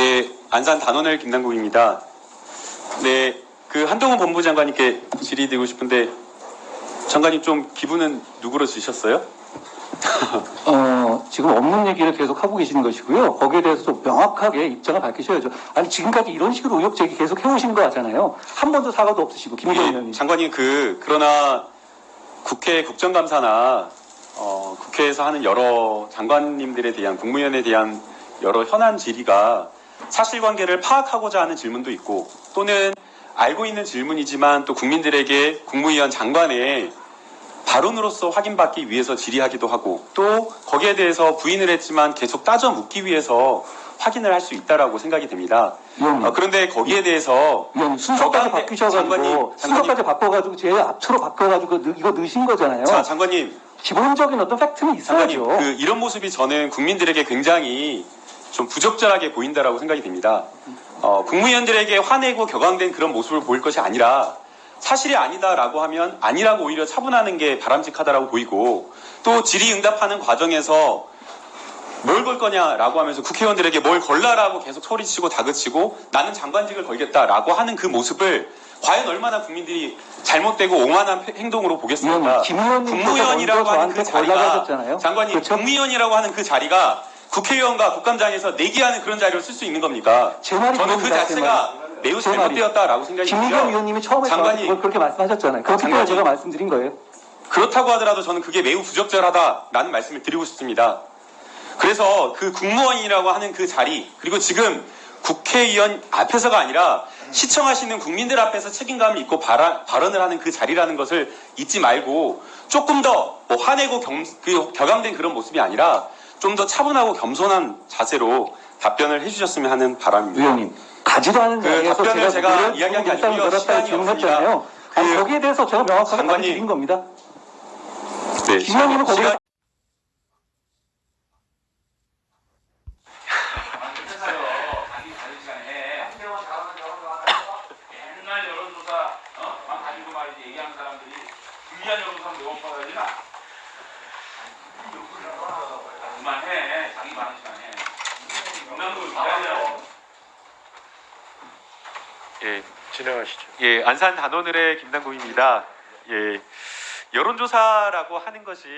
네, 안산 단원을 김남국입니다. 네, 그 한동훈 법무장관님께 질의드리고 싶은데 장관님 좀 기분은 누구로 주셨어요? 어, 지금 없는 얘기를 계속 하고 계시는 것이고요. 거기에 대해서 좀 명확하게 입장을 밝히셔야죠. 아니, 지금까지 이런 식으로 의혹 제기 계속 해오신 거 같잖아요. 한 번도 사과도 없으시고, 김기현 예, 의원님. 장관님 그 그러나 국회 국정감사나 어, 국회에서 하는 여러 장관님들에 대한 국무위원에 대한 여러 현안 질의가 사실관계를 파악하고자 하는 질문도 있고 또는 알고 있는 질문이지만 또 국민들에게 국무위원 장관의 발언으로서 확인받기 위해서 질의하기도 하고 또 거기에 대해서 부인을 했지만 계속 따져 묻기 위해서 확인을 할 수 있다라고 생각이 됩니다. 어, 그런데 거기에 대해서 순서까지 바뀌셔가지고, 장관님, 장관님. 순서까지 바꿔가지고, 제 앞으로 바꿔가지고, 느- 이거 넣으신 거잖아요. 자 장관님 기본적인 어떤 팩트는 장관님, 있어야죠. 그 이런 모습이 저는 국민들에게 굉장히 좀 부적절하게 보인다라고 생각이 됩니다. 어, 국무위원들에게 화내고 격앙된 그런 모습을 보일 것이 아니라 사실이 아니다라고 하면 아니라고 오히려 차분하는 게 바람직하다라고 보이고 또 질의응답하는 과정에서 뭘 걸 거냐라고 하면서 국회의원들에게 뭘 걸라라고 계속 소리치고 다그치고 나는 장관직을 걸겠다라고 하는 그 모습을 과연 얼마나 국민들이 잘못되고 오만한 행동으로 보겠습니까? 의원님, 김 의원님께서 국무위원이라고 하는 그 자리가 그렇죠? 국무위원이라고 하는 그 자리가 국회의원과 국감장에서 내기하는 그런 자리로 쓸수 있는 겁니까? 제 말이 저는 그 자체가 매우. 잘못되었다라고 생각이 들고요. 의원님이 처음에 장관님. 그걸 그렇게 말씀하셨잖아요. 그렇기 때문에. 제가 말씀드린 거예요. 그렇다고 하더라도 저는 그게 매우 부적절하다라는 말씀을 드리고 싶습니다. 그래서 그 국무원이라고 하는 그 자리 그리고 지금 국회의원 앞에서가 아니라 시청하시는 국민들 앞에서 책임감을 잊고 발언, 발언 을 하는 그 자리라는 것을 잊지 말고 조금 더 뭐 화내고 겸, 그 격앙된 그런 모습이 아니라 좀 더 차분하고 겸손한 자세로 답변을 해주셨으면 하는 바람입니다. 의원님 가지도 않은 그 답변을 제가 노력, 이야기한 게 아니고요. 시간이. 없습니다. 아니, 그 거기에 대해서 제가 명확하게 장관님. 말씀드린 겁니다. 네, 김 의원님은 거기 시간- 회사요 자기 다른 시간에 맨날 여론조사 어? 만 가지고 말이지 얘기하는 사람들이 불리한 여론조사 매번 받아야 되나? 그만해 자기 많은 시간에 영남도 기다려 예, 진행하시죠. 예, 안산 단오늘의 김남국입니다. 예, 여론조사라고 하는 것이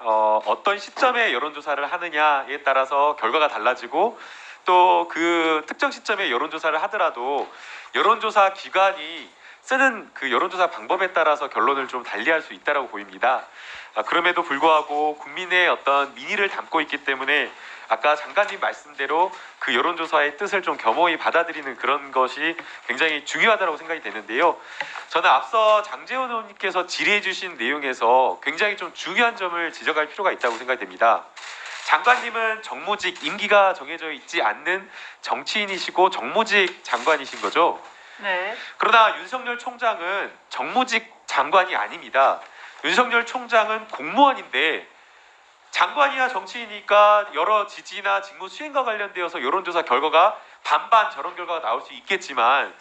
어, 어떤 시점에 여론조사를 하느냐에 따라서 결과가 달라지고 또 그 특정 시점에 여론조사를 하더라도 여론조사 기관이 쓰는 그 여론조사 방법에 따라서 결론을 좀 달리할 수 있다라고 보입니다. 아, 그럼에도 불구하고 국민의 어떤 민의를 담고 있기 때문에 아까 장관님 말씀대로 그 여론조사의 뜻을 좀 겸허히 받아들이는 그런 것이 굉장히 중요하다고 생각이 되는데요. 저는 앞서 장재원 의원님께서 질의해 주신 내용에서 굉장히 좀 중요한 점을 지적할 필요가 있다고 생각이 됩니다. 장관님은 정무직 임기가 정해져 있지 않는 정치인이시고 정무직 장관이신 거죠. 네. 그러나 윤석열 총장은 정무직 장관이 아닙니다. 윤석열 총장은 공무원인데 장관이나 정치인이니까 여러 지지나 직무 수행과 관련되어서 여론조사 결과가 반반 저런 결과가 나올 수 있겠지만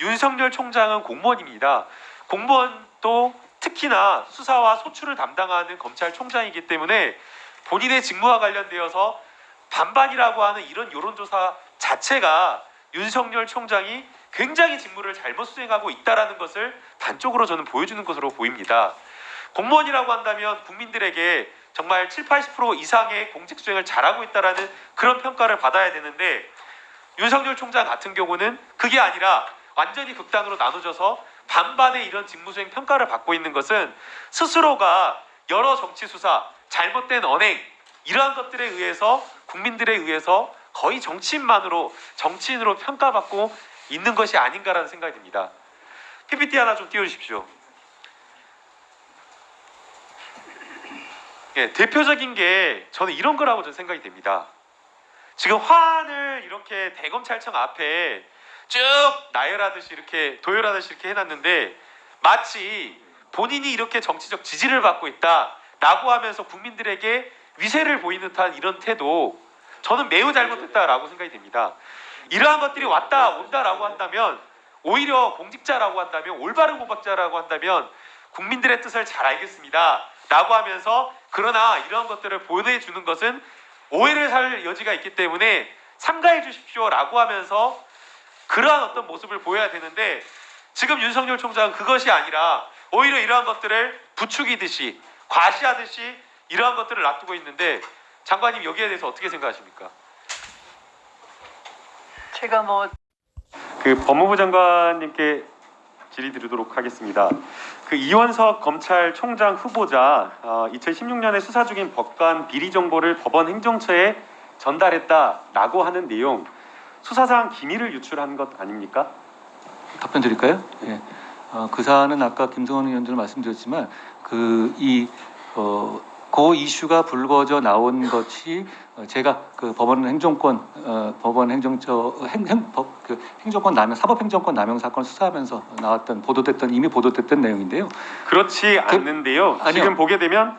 윤석열 총장은 공무원입니다. 공무원도 특히나 수사와 소출을 담당하는 검찰총장이기 때문에 본인의 직무와 관련되어서 반반이라고 하는 이런 여론조사 자체가 윤석열 총장이 굉장히 직무를 잘못 수행하고 있다라는 것을 단적으로 저는 보여주는 것으로 보입니다. 공무원이라고 한다면 국민들에게 정말 7, 80% 이상의 공직 수행을 잘하고 있다라는 그런 평가를 받아야 되는데 윤석열 총장 같은 경우는 그게 아니라 완전히 극단으로 나눠져서 반반의 이런 직무 수행 평가를 받고 있는 것은 스스로가 여러 정치 수사, 잘못된 언행 이러한 것들에 의해서 국민들에 의해서 거의 정치인만으로 정치인으로 평가받고 있는 것이 아닌가라는 생각이 듭니다. PPT 하나 좀 띄워주십시오. 예, 대표적인 게 저는 이런 거라고 저는 생각이 됩니다. 지금 화환을 이렇게 대검찰청 앞에 쭉 나열하듯이 이렇게 도열하듯이 이렇게 해놨는데 마치 본인이 이렇게 정치적 지지를 받고 있다라고 하면서 국민들에게 위세를 보이는 듯한 이런 태도 저는 매우 잘못했다라고 생각이 됩니다. 이러한 것들이 왔다 온다라고 한다면 오히려 공직자라고 한다면 올바른 공직자라고 한다면 국민들의 뜻을 잘 알겠습니다. 라고 하면서 그러나 이러한 것들을 보내주는 것은 오해를 살 여지가 있기 때문에 삼가해 주십시오 라고 하면서 그러한 어떤 모습을 보여야 되는데 지금 윤석열 총장은 그것이 아니라 오히려 이러한 것들을 부추기듯이 과시하듯이 이러한 것들을 놔두고 있는데 장관님 여기에 대해서 어떻게 생각하십니까? 제가 뭐 그 법무부 장관님께 질의 드리도록 하겠습니다. 그 이원석 검찰총장 후보자 어, 2016년에 수사 중인 법관 비리 정보를 법원 행정처에 전달했다라고 하는 내용 수사상 기밀을 유출한 것 아닙니까? 답변 드릴까요? 예. 어, 그 사안은 아까 김성원 의원들 말씀드렸지만 그이 어, 그 이슈가 불거져 나온 것이 어, 제가 그 법원 행정권 어, 법원 행정처 행행법그 행정권 남용 사법 행정권 남용 사건 수사하면서 나왔던 보도됐던 이미 보도됐던 내용인데요. 그렇지 않는데요. 아니요. 지금 보게 되면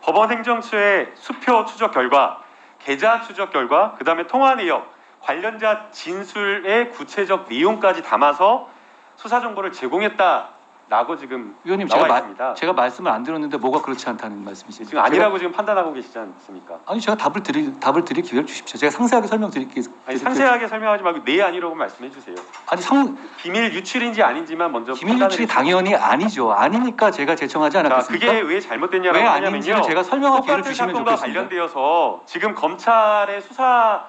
법원 행정처의 수표 추적 결과, 계좌 추적 결과, 그 다음에 통화 내역, 관련자 진술의 구체적 내용까지 담아서 수사 정보를 제공했다 라고 지금 나와 제가 마-. 제가 말씀을 안 들었는데 뭐가 그렇지 않다는 말씀이시죠? 지금 아니라고 지금 판단하고 계시지 않습니까? 아니 제가 답을 드릴 답을 드릴 기회를 주십시오. 제가 상세하게 설명드릴게요. 아니, 상세하게 설명하지 말고 네 아니라고 말씀해 주세요. 아니 상 비밀 유출인지 아닌지만 먼저 판단을 유출이. 당연히 아니죠. 아니니까 제가 제청하지 자, 않았겠습니까? 그게 왜 잘못됐냐라고 왜 하냐면요. 제가 설명할 기회를 주시면 좋겠습니다. 관련되어서 지금 검찰의 수사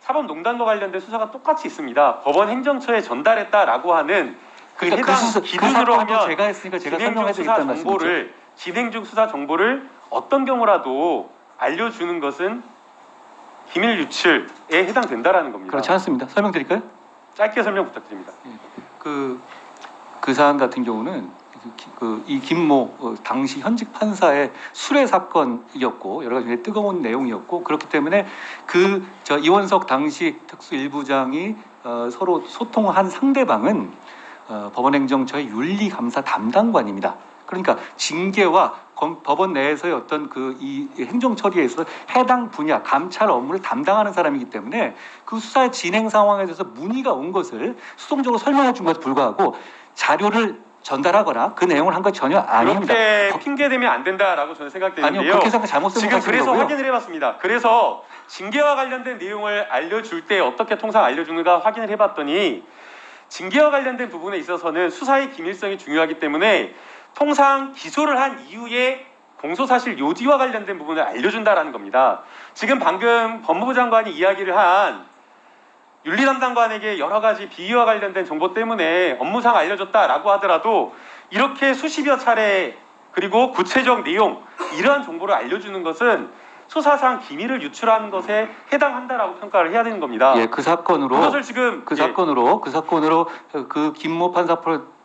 사법농단과 관련된 수사가 똑같이 있습니다. 법원 행정처에 전달했다라고 하는 그 그러니까 해당 그, 그 기준으로 하면 제가 했으니까 제가 설명해 수사 드렸다는 말씀이죠. 진행 중 수사 정보를 어떤 경우라도 알려주는 것은 기밀 유출에 해당된다라는 겁니다. 그렇지 않습니다. 설명드릴까요? 짧게 설명 부탁드립니다. 그, 그 사안 같은 경우는 그 이 김모 어, 당시 현직 판사의 수뢰 사건이었고 여러 가지 뜨거운 내용이었고 그렇기 때문에 그 저 이원석 당시 특수 일부장이 어, 서로 소통한 상대방은 어, 법원행정처의 윤리감사 담당관입니다. 그러니까 징계와 검- 법원 내에서의 어떤 그 이 행정 처리에서 해당 분야 감찰 업무를 담당하는 사람이기 때문에 그 수사의 진행 상황에 대해서 문의가 온 것을 수동적으로 설명해 준 것에 불구하고 자료를 전달하거나 그 내용을 한것 전혀 아닙니다. 그렇게 핑계 대면 안 된다라고 저는 아니요 생각되는데요. 그렇게 생각 잘못 지금 그래서 거고요. 확인을 해봤습니다. 그래서 징계와 관련된 내용을 알려줄 때 어떻게 통상 알려주는가 확인을 해봤더니 징계와 관련된 부분에 있어서는 수사의 기밀성이 중요하기 때문에 통상 기소를 한 이후에 공소사실 요지와 관련된 부분을 알려준다라는 겁니다. 지금 방금 법무부 장관이 이야기를 한 윤리 담당관에게 여러 가지 비위와 관련된 정보 때문에 업무상 알려줬다라고 하더라도 이렇게 수십여 차례 그리고 구체적 내용 이러한 정보를 알려주는 것은 수사상 기밀을 유출한 것에 해당한다라고 평가를 해야 되는 겁니다. 예, 그 사건으로 그것을 지금 그 예, 사건으로 그 사건으로 그 김모 판사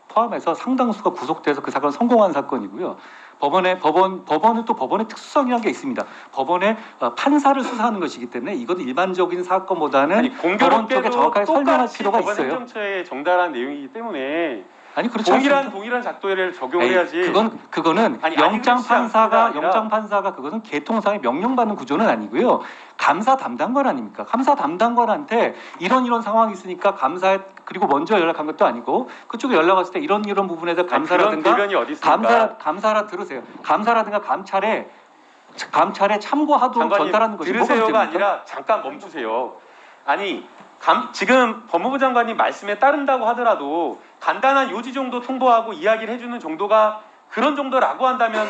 포함해서 상당수가 구속돼서 그 사건 성공한 사건이고요. 법원의 법원 법원은 또 법원의 특수성이라는 게 있습니다. 법원의 어, 판사를 수사하는 것이기 때문에 이것은 일반적인 사건보다는 아니 법원 공교롭게도 쪽에 정확하게 설명할 필요가 법원 있어요. 행정처에 정달한 내용이기 때문에 아니 그렇지 동일한. 동일한 작도를 적용을 에이, 해야지. 그건 그거는 아니, 아니, 영장 판사가. 영장 판사가 그것은 개통상의 명령받는 구조는 아니고요. 감사 담당관 아닙니까? 감사 담당관한테 이런 이런 상황이 있으니까 감사 그리고 먼저 연락한 것도 아니고 그쪽에 연락 왔을 때 이런 이런 부분에 대해서 아니, 그런 감사라든가 있습니까? 감사 감사라 들으세요. 감사라든가 감찰에 감찰에 참고하도록 전달하는 것이 들으세요가? 아니라 잠깐 멈추세요. 아니 감- 지금 법무부 장관님 말씀에 따른다고 하더라도 간단한 요지 정도 통보하고 이야기를 해주는 정도가 그런 정도라고 한다면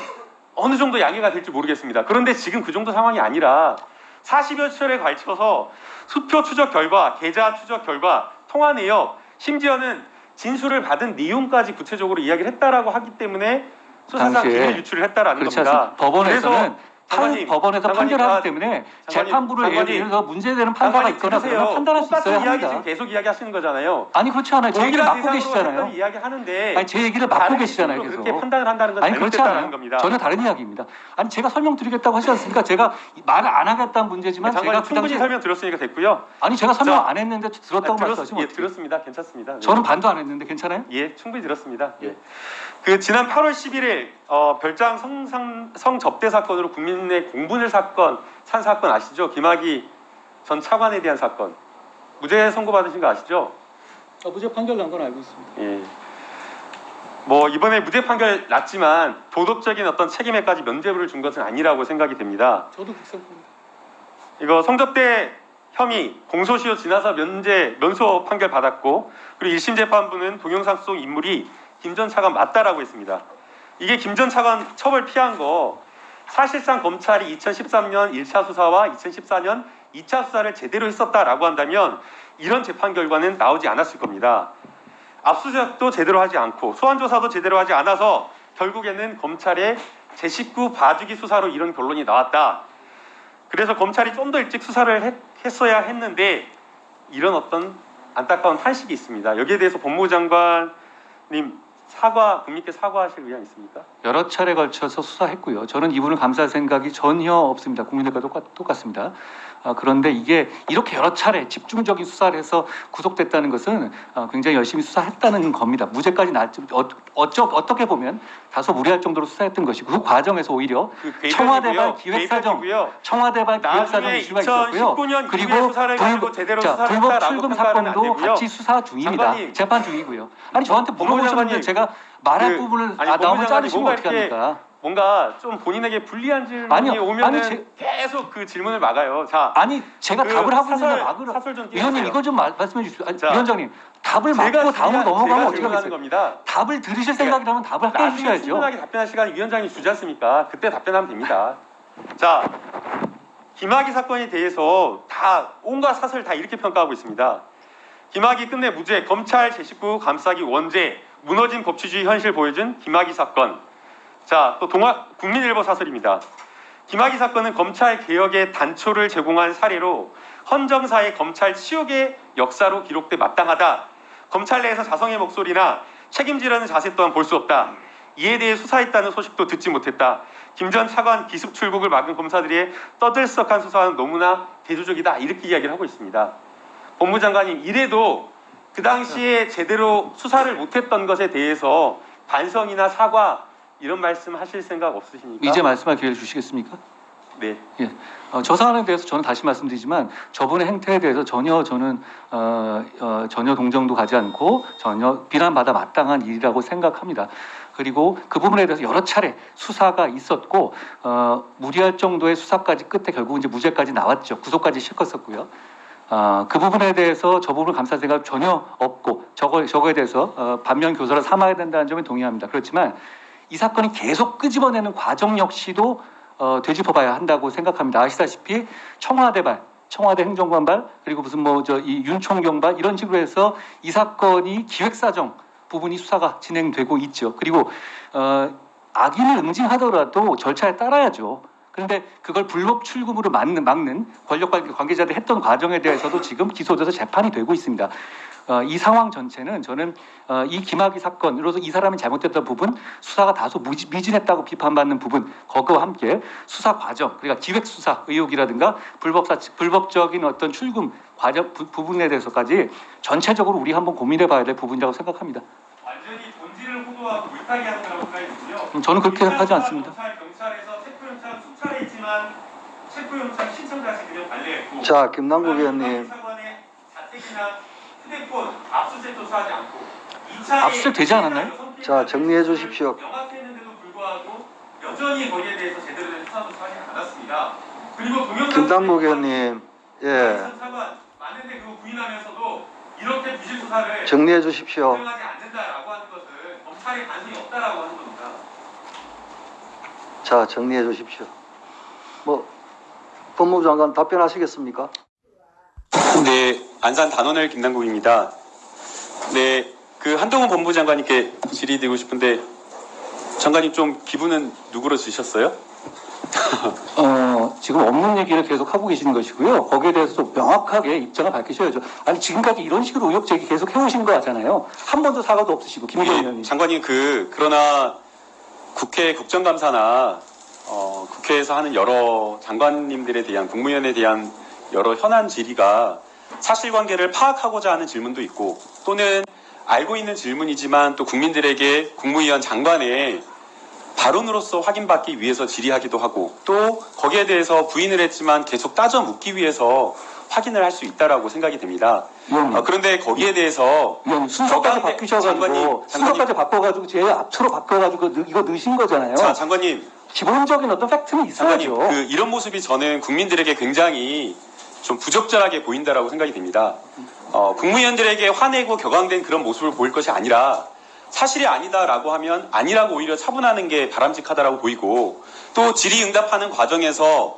어느 정도 양해가 될지 모르겠습니다. 그런데 지금 그 정도 상황이 아니라 40여 차례에 걸쳐서 수표 추적 결과, 계좌 추적 결과, 통화 내역, 심지어는 진술을 받은 내용까지 구체적으로 이야기를 했다라고 하기 때문에 수사상 기밀 유출을 했다라는 겁니다. 법원에서는 판- 장관님, 법원에서 장관님, 판결 하기 아, 때문에 재판부를 예를 장관님, 들어서 문제되는 판사가 있거나. 그러면 판단할 수 있어야 이야기 합니다. 지금 계속 이야기하시는 거잖아요. 아니 그렇지 않아요. 제 얘기를 대상으로 계시잖아요. 했던 이야기 하는데 아니 제 얘기를 다른 계시잖아요. 계속. 그렇게 판단을 한다는 건 아니 그렇지 않아요. 겁니다. 전혀 다른 이야기입니다. 아니 제가 설명드리겠다고 하지 않습니까? 제가 말을 안 하겠다는 문제지만 제가 장관님 그 충분히 당시에 설명 들었으니까 됐고요. 아니 제가 설명 자, 안 했는데 들었다고 아, 들었, 말씀하시면 예? 들었습니다. 괜찮습니다. 네. 저는 반도 안 했는데 괜찮아요? 예, 충분히 들었습니다. 예. 그 지난 8월 11일 어, 별장 성상, 성접대 사건으로 국민의 공분을 사건 산 사건 아시죠? 김학의 전 차관에 대한 사건 무죄 선고받으신 거 아시죠? 아, 무죄 판결 난 건 알고 있습니다. 예. 뭐 이번에 무죄 판결 났지만 도덕적인 어떤 책임에까지 면죄부를 준 것은 아니라고 생각이 됩니다. 저도 그렇게 생각합니다. 이거 성접대 혐의 공소시효 지나서 면제 면소 판결 받았고 그리고 1심 재판부는 동영상 속 인물이 김 전 차관 맞다라고 했습니다. 이게 김 전 차관 처벌 피한 거 사실상 검찰이 2013년 1차 수사와 2014년 2차 수사를 제대로 했었다라고 한다면 이런 재판 결과는 나오지 않았을 겁니다. 압수수색도 제대로 하지 않고 소환 조사도 제대로 하지 않아서 결국에는 검찰의 제19 봐주기 수사로 이런 결론이 나왔다. 그래서 검찰이 좀 더 일찍 수사를 했, 했어야 했는데 이런 어떤 안타까운 탄식이 있습니다. 여기에 대해서 법무부 장관님 사과 국민께 사과하실 의향 있습니까? 여러 차례 걸쳐서 수사했고요. 저는 이분을 감사할 생각이 전혀 없습니다. 국민들과 똑같, 똑같습니다. 아, 그런데 이게 이렇게 여러 차례 집중적인 수사를 해서 구속됐다는 것은 아, 굉장히 열심히 수사했다는 겁니다. 무죄까지 나왔지 어, 어쩌, 어떻게 보면 다소 무리할 정도로 수사했던 것이고 그 과정에서 오히려 그 청와대발 기획사정. 청와대발 기획사정 이슈가 있었고요. 2019년 그리고 불- 자, 불법 출금 사건도. 같이 수사 중입니다. 장관님. 재판 중이고요. 아니 저한테 물어보셨는데 제가 말할 그- 부분을 아니, 아, 법무부 나오면 자르시면 어떻게 합니까? 뭔가 좀 본인에게 불리한 질문이 아니요. 오면은 아니, 제- 계속 그 질문을 막아요. 자, 아니 제가 그 답을 하고 사설- 있는데 막으러 사설 좀 위원님. 이거 좀 말, 말씀해 주십시오. 아니, 자, 위원장님 답을 막고 다음으로 넘어가면 어떻게 하겠어요? 겁니다. 답을 들으실 생각이라면 답을 하게 나중에 해주셔야죠. 충분하게 답변할 시간 위원장이 주지 않습니까? 그때 답변하면 됩니다. 자, 김학의 사건에 대해서 다 온갖 사설 다 이렇게 평가하고 있습니다. 김학의 끝내 무죄, 검찰 제19 감싸기 원죄, 무너진 법치주의 현실 보여준 김학의 사건. 자, 또 동아 국민일보 사설입니다. 김학의 사건은 검찰 개혁의 단초를 제공한 사례로 헌정사의 검찰 치욕의 역사로 기록돼 마땅하다. 검찰 내에서 자성의 목소리나 책임지라는 자세 또한 볼 수 없다. 이에 대해 수사했다는 소식도 듣지 못했다. 김 전 차관 기습 출국을 막은 검사들의 떠들썩한 수사는 너무나 대조적이다. 이렇게 이야기를 하고 있습니다. 법무장관님 이래도 그 당시에 제대로 수사를 못했던 것에 대해서 반성이나 사과 이런 말씀 하실 생각 없으십니까? 이제 말씀할 기회를 주시겠습니까? 네. 어, 저 사안에 대해서 저는 다시 말씀드리지만 저분의 행태에 대해서 전혀 저는 어, 어, 전혀 동정도 가지 않고 전혀 비난받아 마땅한 일이라고 생각합니다. 그리고 그 부분에 대해서 여러 차례 수사가 있었고 어, 무리할 정도의 수사까지 끝에 결국 이제 무죄까지 나왔죠. 구속까지 시켰었고요. 어, 그 부분에 대해서 저 부분을 감쌀 생각 전혀 없고 저거 저거에 대해서 어, 반면 교사를 삼아야 된다는 점에 동의합니다. 그렇지만 이 사건이 계속 끄집어내는 과정 역시도 어, 되짚어봐야 한다고 생각합니다. 아시다시피 청와대발, 청와대 행정관발 그리고 무슨 뭐 저 이 윤총경발 이런 식으로 해서 이 사건이 기획사정 부분이 수사가 진행되고 있죠. 그리고 어, 악인을 응징하더라도 절차에 따라야죠. 그런데 그걸 불법 출금으로 막는, 막는 권력 관- 관계자들 했던 과정에 대해서도 지금 기소돼서 재판이 되고 있습니다. 어, 이 상황 전체는 저는 어, 이 김학의 사건으로서 이 사람이 잘못했던 부분 수사가 다소 무지, 미진했다고 비판받는 부분 그거와 함께 수사 과정 그러니까 기획 수사 의혹이라든가 불법사 불법적인 어떤 출금 과정 부, 부분에 대해서까지 전체적으로 우리 한번 고민해봐야 될 부분이라고 생각합니다. 완전히 본질을 호도하고 물타기 하는 거라고. 음, 저는 그렇게 생각하지 않습니다. 경찰, 경찰에서 체포영장 수차례했지만 체포영장 그냥 발레했고 자, 김남국 의원님. 사관의 자택이나 휴대폰 압수수색 조사하지 않고 2차에 압수수색 되지 않았나요? 자, 정리해 주십시오. 명확했는데도 불구하고 여전히 거기에 대해서 제대로 된 수사 조사하지 않았습니다. 그리고 김남국 의원님, 예, 사관 맞는데 그거 부인하면서도 이렇게 부실 수사를 정리해 주십시오. 수행하지 않는다라고 하는 것은 검찰의 관심이 없다라고 하는 겁니다. 자, 정리해 주십시오. 뭐, 법무부 장관 답변하시겠습니까? 네, 안산 단원을 김남국입니다. 네, 그 한동훈 법무부 장관님께 질의드리고 싶은데 장관님 좀 기분은 누구로 주셨어요? 어, 지금 없는 얘기를 계속 하고 계시는 것이고요. 거기에 대해서 명확하게 입장을 밝히셔야죠. 아니 지금까지 이런 식으로 의혹 제기 계속 해오신 거잖아요. 한 번도 사과도 없으시고 김기현 예, 의원님. 장관님 그 그러나 국회 국정감사나 어, 국회에서 하는 여러 장관님들에 대한 국무위원에 대한 여러 현안 질의가 사실관계를 파악하고자 하는 질문도 있고 또는 알고 있는 질문이지만 또 국민들에게 국무위원 장관의 발언으로서 확인받기 위해서 질의하기도 하고 또 거기에 대해서 부인을 했지만 계속 따져 묻기 위해서 확인을 할 수 있다라고 생각이 됩니다. 의원님, 어, 그런데 거기에 대해서 순서까지 저가운데- 바뀌셔가지고 장관님, 장관님. 순서까지 바꿔가지고 제 앞으로 바꿔가지고 느- 이거 넣으신 거잖아요. 자 장관님 기본적인 어떤 팩트는 장관님 있어야죠. 그 이런 모습이 저는 국민들에게 굉장히 좀 부적절하게 보인다라고 생각이 됩니다. 어, 국무위원들에게 화내고 격앙된 그런 모습을 보일 것이 아니라 사실이 아니다라고 하면 아니라고 오히려 차분하는 게 바람직하다라고 보이고 또 질의응답하는 과정에서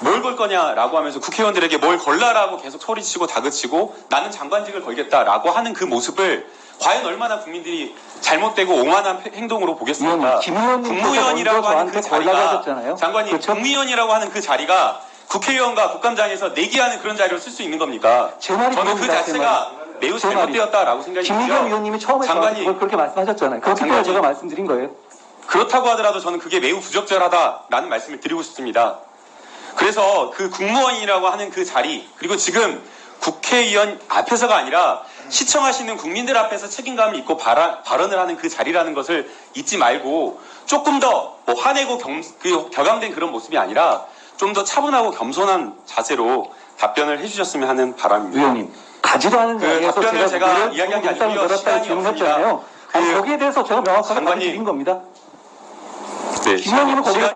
뭘 걸 거냐라고 하면서 국회의원들에게 뭘 걸라라고 계속 소리치고 다그치고 나는 장관직을 걸겠다라고 하는 그 모습을 과연 얼마나 국민들이 잘못되고 오만한 행동으로 보겠습니까? 의원님, 김 의원님 국무위원이라고 하는 그 자리가. 장관님 그렇죠? 국무위원이라고 하는 그 자리가 국회의원과 국감장에서 내기하는 그런 자리로 쓸수 있는 겁니까? 제 말이 저는 그 자체가 매우. 잘못되었다라고 생각이 김의겸 들고요. 의원님이 처음에 장관이- 그걸 그렇게 말씀하셨잖아요. 그렇기 때문에 제가 말씀드린 거예요. 그렇다고 하더라도 저는 그게 매우 부적절하다라는 말씀을 드리고 싶습니다. 그래서 그 국무원이라고 하는 그 자리 그리고 지금 국회의원 앞에서가 아니라 시청하시는 국민들 앞에서 책임감을 입고 발언, 발언을 하는 그 자리라는 것을 잊지 말고 조금 더 뭐 화내고 겸, 그 격앙된 그런 모습이 아니라 좀 더 차분하고 겸손한 자세로 답변을 해주셨으면 하는 바람입니다. 의원님 가지도 않은 그 답변을 제가 제가 이야기한 게 아니고요. 시간이. 없습니다. 아니, 그 거기에 대해서 제가 명확하게 말씀드린 겁니다. 네, 김 의원님은 거기에